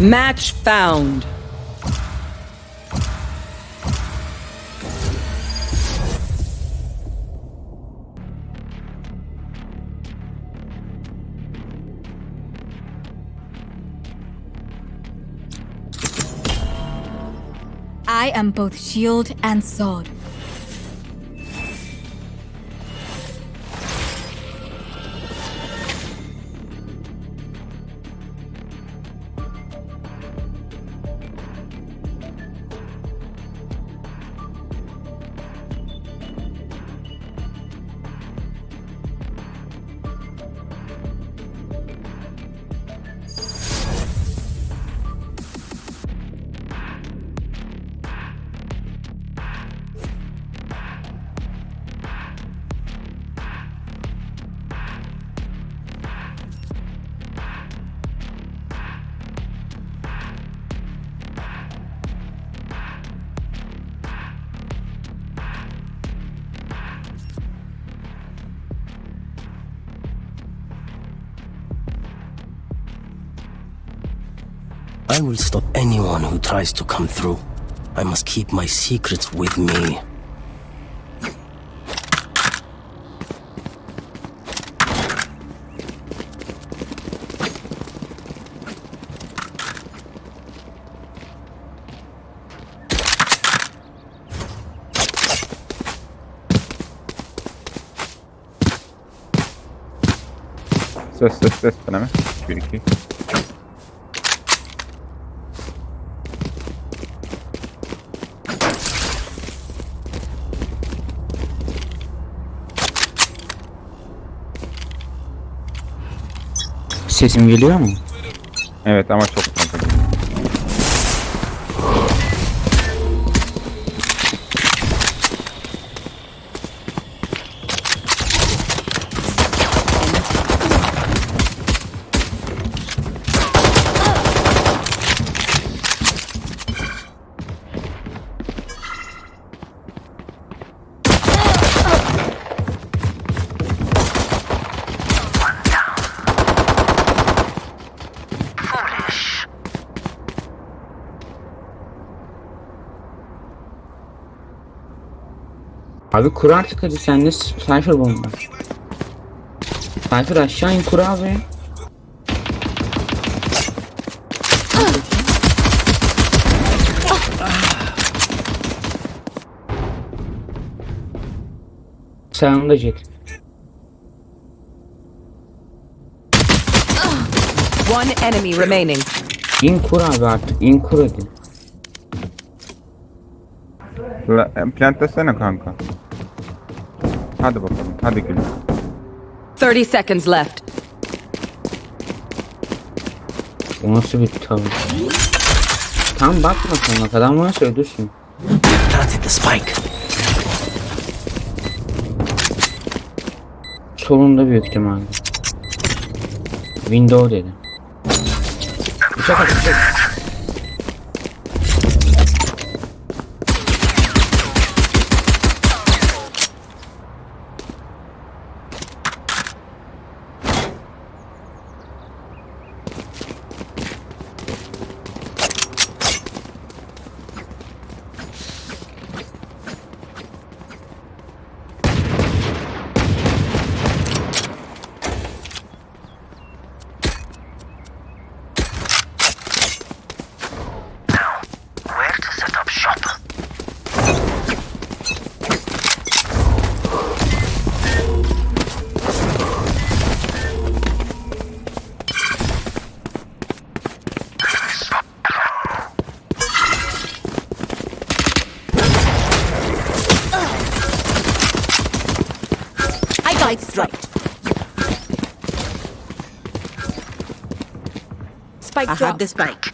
Match found. I am both shield and sword. I will stop anyone who tries to come through. I must keep my secrets with me. Ses ses ses deneme. 1 2. Sesim geliyor mu? Evet ama çok Abi kur artık hadi sende Cypher bomba. Cypher aşağı in kur abi. Sağında jet. One enemy remaining. İn kur abi artık in kur hadi. La, plant desene kanka. Hadi gülüm. 30 seconds left. O nasıl bir tavır? Tam bakma sonra adam varsa öldürsün. Planted the spike. Solunda büyük ihtimalle. Window dedi. Bıçak at bıçak. Spike I drop. have the spike.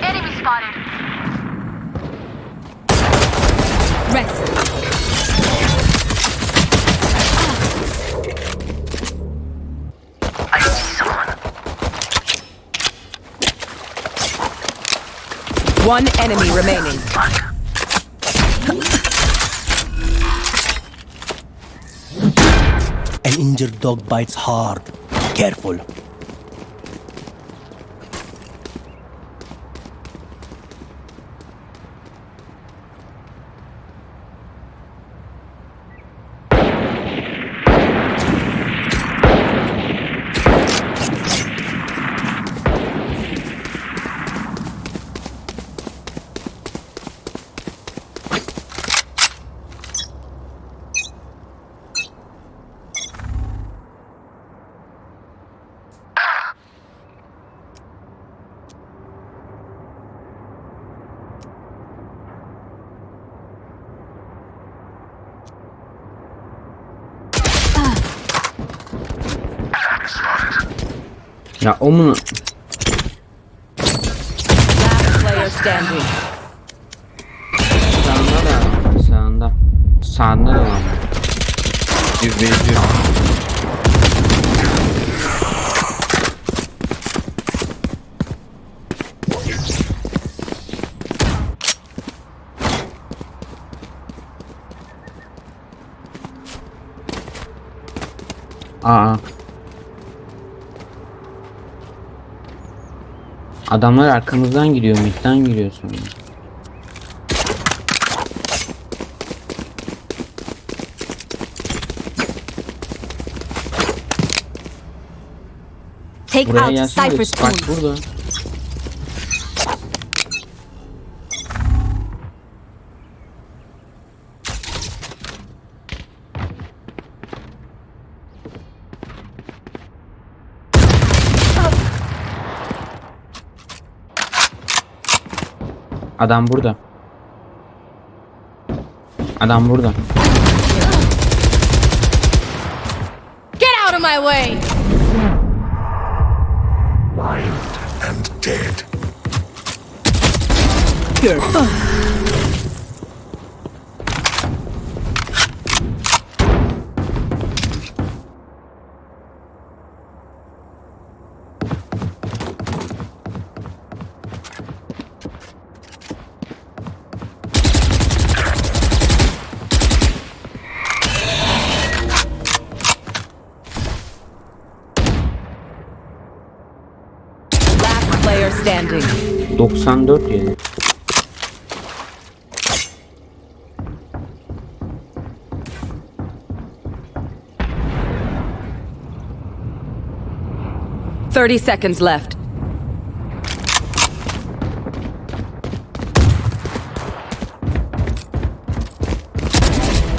Enemy spotted. Rest. I see someone. One enemy remaining. Dog bites hard. Careful. Ya o mu? Last player standing. Sağında da sağında. Sağında da var. İzleyici. Aa. Adamlar arkamızdan giriyor, midden giriyor sonra. Take Buraya out. Cypher's Bak burada. Adam burada. Adam burada. Get out of my way! Last player standing. 94 yedi. Thirty seconds left.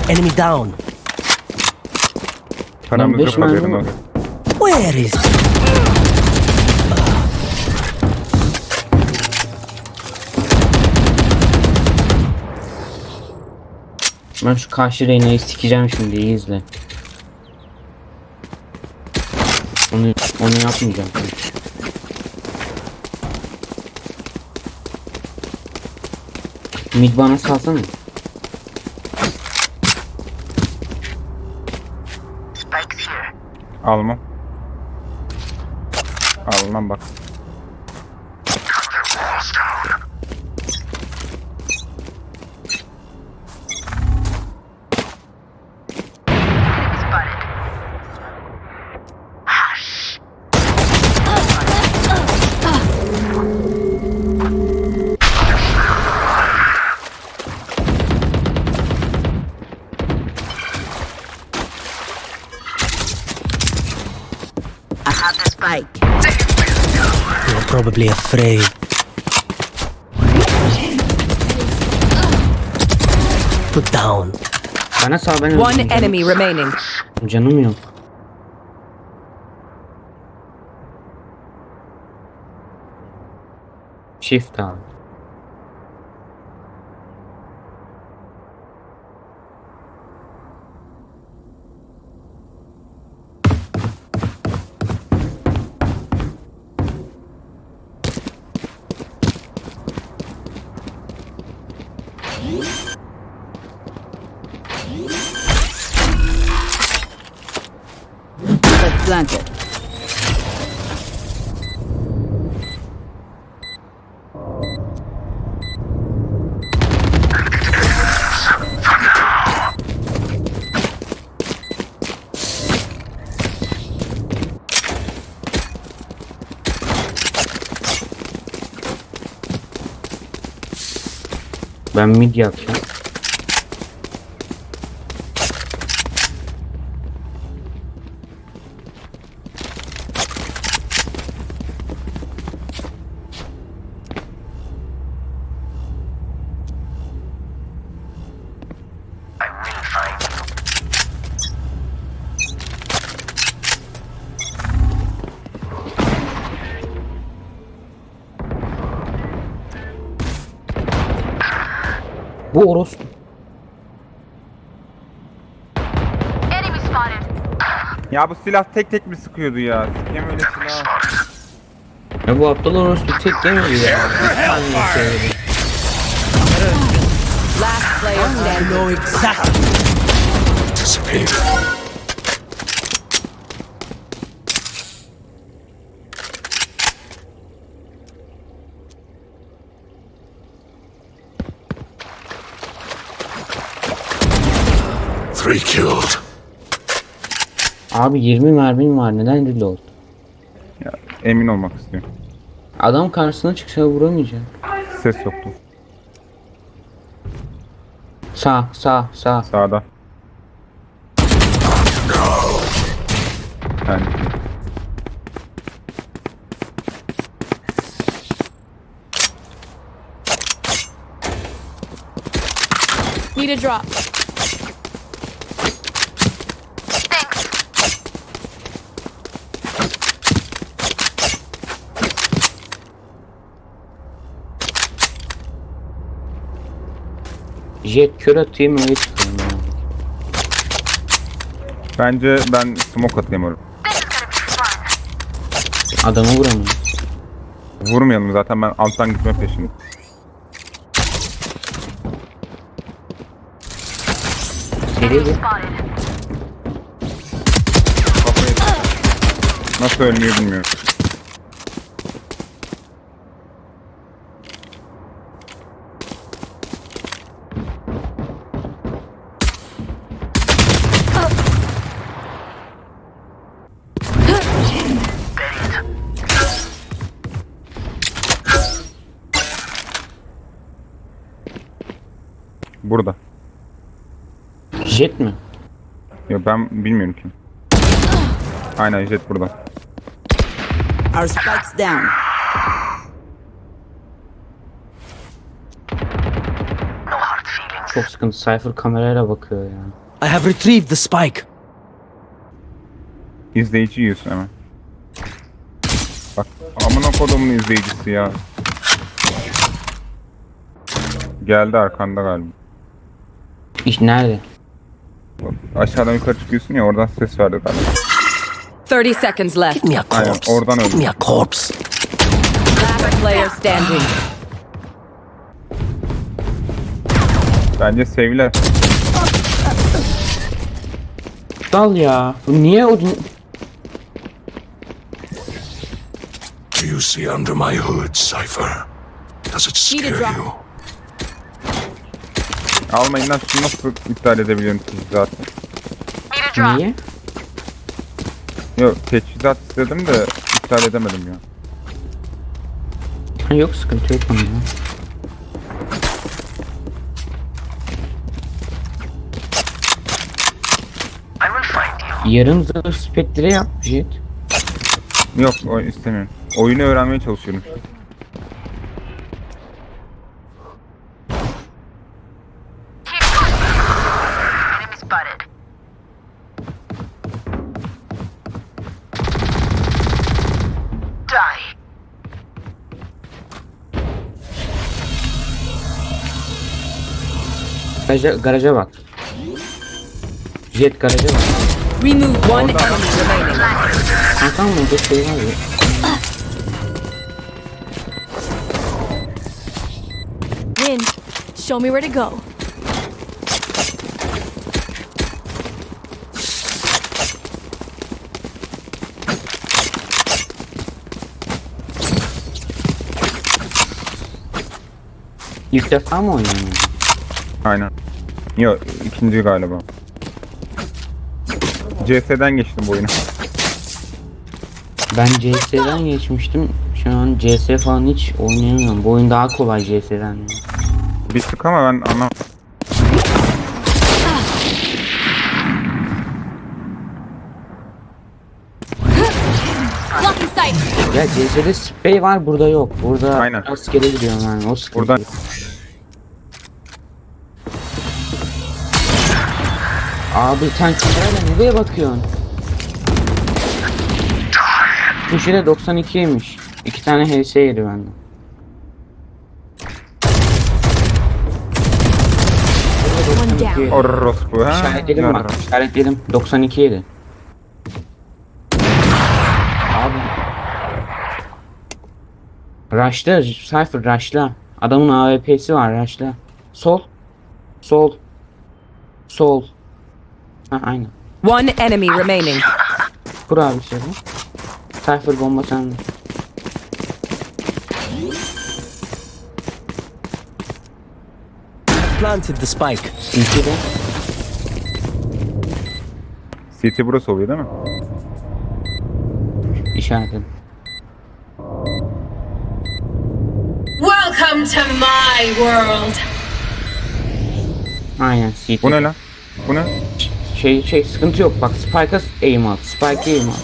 Enemy down. Paramız beş yok mermi haberin var. olsun. Where is Ben şu karşı Reyna'yı sikeceğim şimdi iyi izle. Onu, onu yapmayacağım. Mid bana salsana. Spikes here. Almam. Almam bak. Afraid. Put down. Bana sal ben One öldüreceğim. enemy remaining. Canım yok. Shift al. Ben Ya bu silah tek tek mi sıkıyordu ya? Sikeyim öyle silah. Ya bu aptal orospu tek yemedi ya. Last player standing. Three killed. Abi 20 mermim var neden reload? Ya, emin olmak istiyorum. Adam karşısına çıksa vuramayacak. Ses yoktu. Sağ sağ sağ. Sağda. Yani Need a drop. Jet kör atayım öyle çıkayım ya. bence ben smoke atayım oraya. Adamı vuramıyor. Vurmayalım zaten ben alttan gitme peşinde. Seri git. Kafayı Nasıl ölmüyor bilmiyorum. Ya ben bilmiyorum ki. Aynen jet burada. Our spike's down. No hard feelings. Çok sıkıntı. Cypher kamerayla bakıyor ya. I have retrieved the spike. İzleyici yiyorsun hemen. Bak amına kodumun izleyicisi ya. Geldi arkanda galiba. İş nerede? Aşağıdan yukarı çıkıyorsun ya oradan ses verdi galiba. 30 seconds left. Give me a Aynen, corpse. oradan Give me a corpse. Last player standing. Bence sevgiler. Dal ya. Bu niye o... Do you see under my hood, Cypher? Does it Need a scare drop. you? Almayın lan şunu nasıl iptal edebiliyorum teçhizatı? Niye? Yok teçhizat istedim de iptal edemedim ya. Ha, yok sıkıntı yok onun ya. Yarım zırh spektre yap Jet. Yok o istemiyorum. Oyunu öğrenmeye çalışıyorum. Garaja, garaja bak. Jet garaja bak. Remove one enemy remaining. Kankam mı? Jet şey var ya. Win. Show me where to go. İlk defa mı oynuyorsun? Aynen. Yok ikinci galiba. CS'den geçtim bu oyunu. Ben CS'den geçmiştim. Şu an CS falan hiç oynayamıyorum. Bu oyun daha kolay CS'den. Bir tık ama ben anlam. Blocking sight. Ya CS'de sprey var burada yok. Burada Aynen. rastgele gidiyorum yani o sıkıntı. Buradan Abi sen kamerayla nereye bakıyorsun? Köşede 92'ymiş. İki tane HS yedi down. orospu ha. İşaretledim bak. İşaretledim. 92 yedi. Abi. Rush'la. Cypher rush'la. Adamın AWP'si var rush'la. Sol. Sol. Sol. Ha aynen. One enemy remaining. Kur abi şey bu. Cypher bomba sende. Planted the spike. CT'de. CT burası oluyor değil mi? işaretledim. Welcome to my world. Aynen CT. Bu ne lan? Bu ne? Şey şey sıkıntı yok bak Spike'a aim at. Spike'a aim at.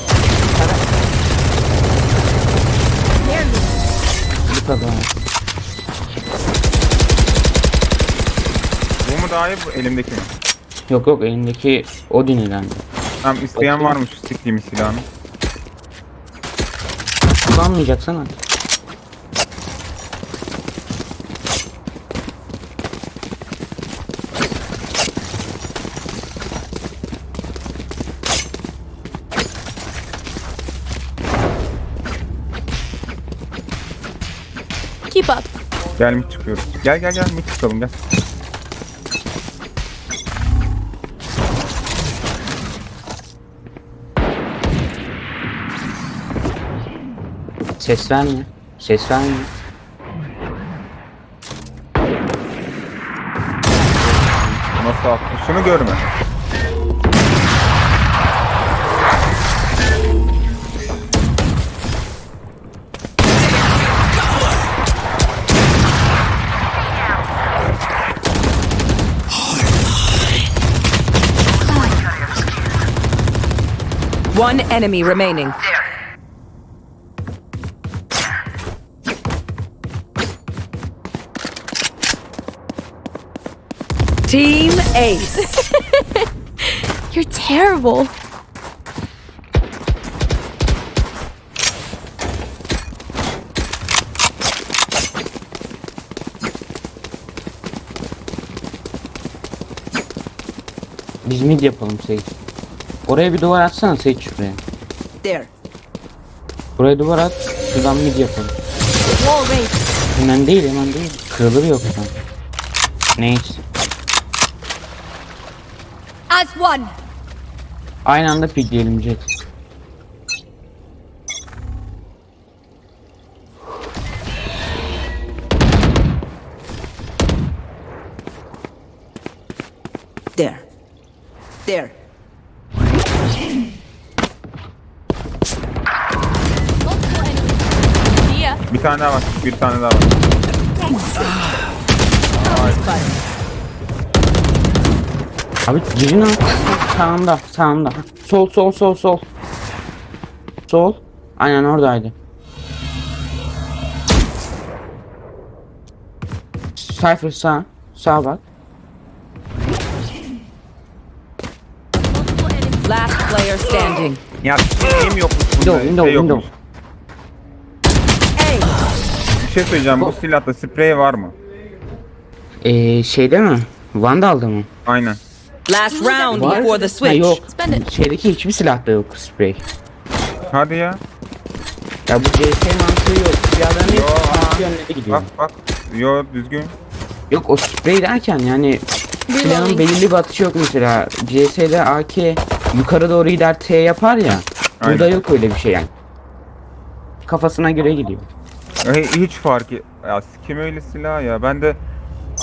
Bu kadar. Bu mu daha iyi bu elimdeki? Yok yok elindeki Odin ilendi. Tamam isteyen varmış siktiğim silahını. Kullanmayacaksan hadi. Keep up. Gel mi çıkıyoruz? Gel gel gel mi çıkalım gel. Ses verme. Ses verme. Nasıl attı? Şunu görme. One enemy remaining. Team Ace. You're terrible. Biz mid yapalım Sage. Oraya bir duvar atsana Sage şuraya. There. Buraya duvar at. Şuradan mid yapalım. Wall raised. Hemen değil hemen değil. Kırılır yoksa. Neyse. As one. Aynı anda pikleyelim Jet. There. There. Bir tane daha var. Bir tane daha var. Abi girin al. Sağında sağında. Sol sol sol sol. Sol. Aynen oradaydı. Cypher sağ. Sağ bak. Ya şeyim yokmuş bunda. Window, window, şey window. yokmuş. Bir şey söyleyeceğim. Bu silahta sprey var mı? Ee, şeyde mi? Vandal'da mı? Aynen. Last round before the Ha, switch. yok. Spend it. Şeydeki hiçbir silahta yok spray. Hadi ya. Ya bu CS mantığı yok. Silahların Yo, aa. farklı yönlere gidiyor. Bak bak. Yo düzgün. Yok o sprey derken yani silahın belirli bir atışı yok mesela. CS'de AK yukarı doğru gider T yapar ya. Burada Aynen. yok öyle bir şey yani. Kafasına göre gidiyor. Hiç fark et. Ya kim öyle silah ya? Ben de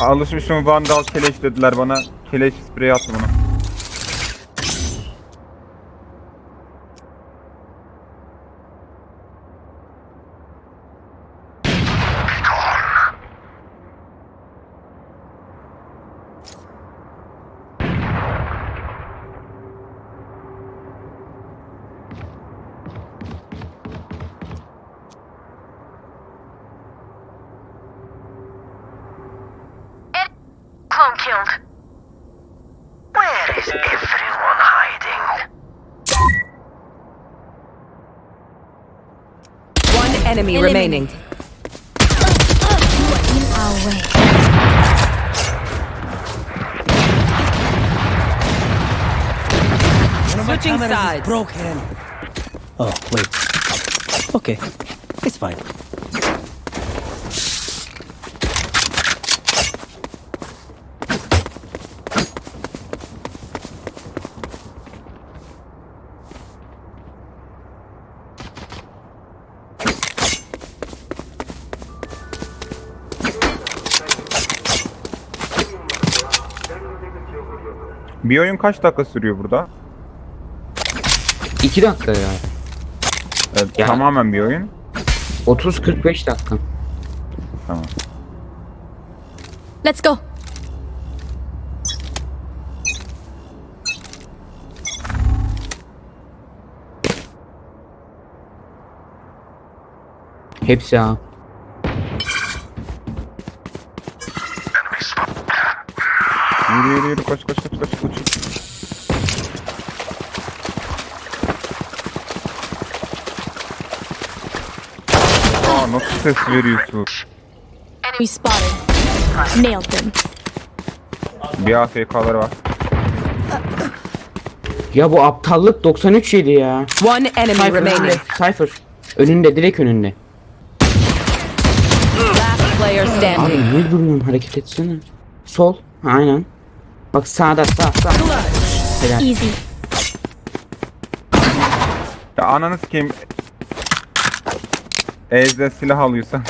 alışmışım Vandal keleş dediler bana. Keleş sprey attı bana. Drone killed. Where is everyone hiding? One enemy remaining. In our way. Switching sides. broken. Oh, wait. Okay, it's fine. Bir oyun kaç dakika sürüyor burada? 2 dakika ya. Evet, Ya. Tamamen bir oyun. 30-45 dakika. Tamam. Let's go. Hepsi ha. Yürü yürü yürü koş koş koş koş koş. Aa nasıl ses veriyorsun? We spotted. Nailed them. Bir AFK'ları var. Ya bu aptallık 93 yedi ya. One enemy Cypher önünde. remaining. Cypher. Önünde direkt önünde. Last player Abi standing. niye duruyorsun hareket etsene. Sol. Ha, Aynen. Bak sağda sağ sağ. Helal. Easy. Ya ananı sikeyim. Ezde silah alıyorsan.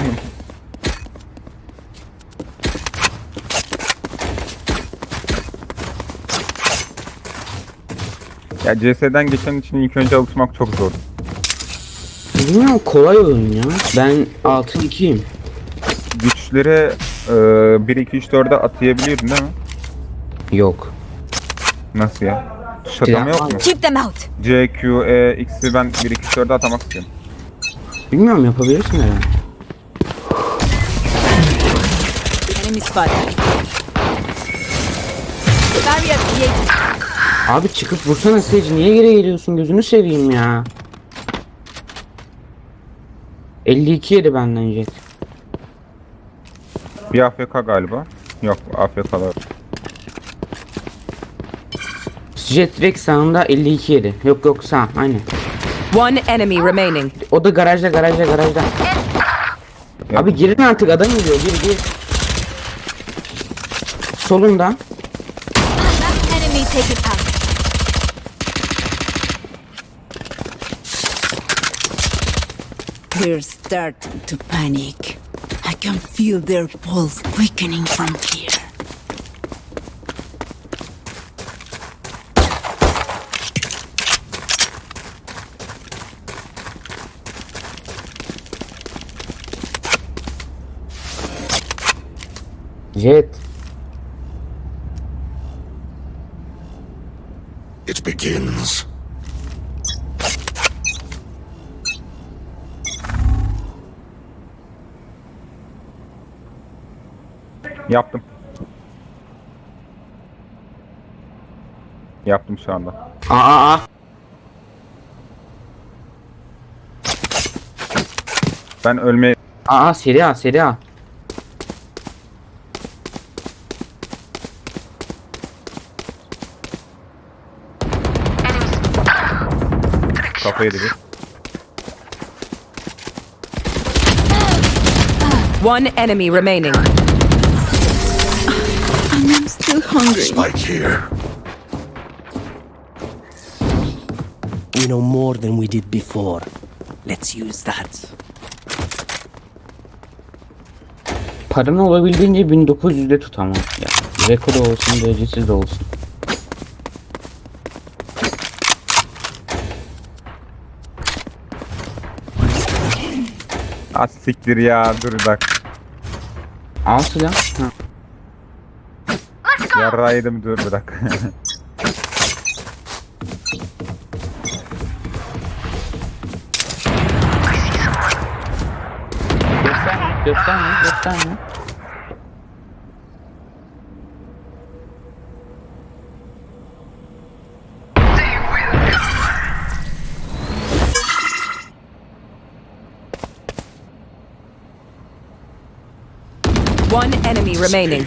ya CS'den geçen için ilk önce alışmak çok zor. Bilmiyorum kolay oyun ya. Ben 6-2'yim. Güçleri e, 1 2 3 4'e atayabiliyordun değil mi? Yok. Nasıl ya? Tuş atama yok mu? Keep them out. C, Q, E, X'i ben 1 2 3 4'e atamak istiyorum. Bilmiyorum yapabilirsin herhalde. Enemy spotted. Barrier created. Abi çıkıp vursana Sage niye geri geliyorsun gözünü seveyim ya. 52 yedi benden jet. Bir AFK galiba. Yok AFK'lar. Jet direkt sağında 52 yedi. Yok yok sağ aynen. One enemy remaining. O da garajda garajda garajda. Abi girin artık adam geliyor gir gir. Solunda. Enemy taken out. They're starting to panic. I can feel their pulse quickening from here. Jet. It begins. Yaptım. Yaptım şu anda. Aa aa. Ben ölmeye Aa seri A seri A. kafayı yedik. One enemy remaining. I'm still hungry. Spike here. We know more than we did before. Let's use that. Paranı olabildiğince 1900'de tut ama. Ya, rekor olsun derecesiz de olsun. Az siktir ya dur bak. Al silah. Ha. Yarra yedim dur bırak. Gösterme gösterme gösterme. One enemy remaining.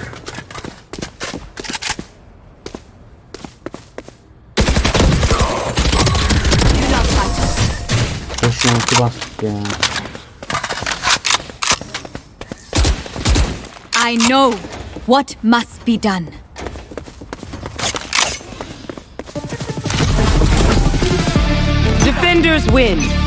I know what must be done. Defenders win.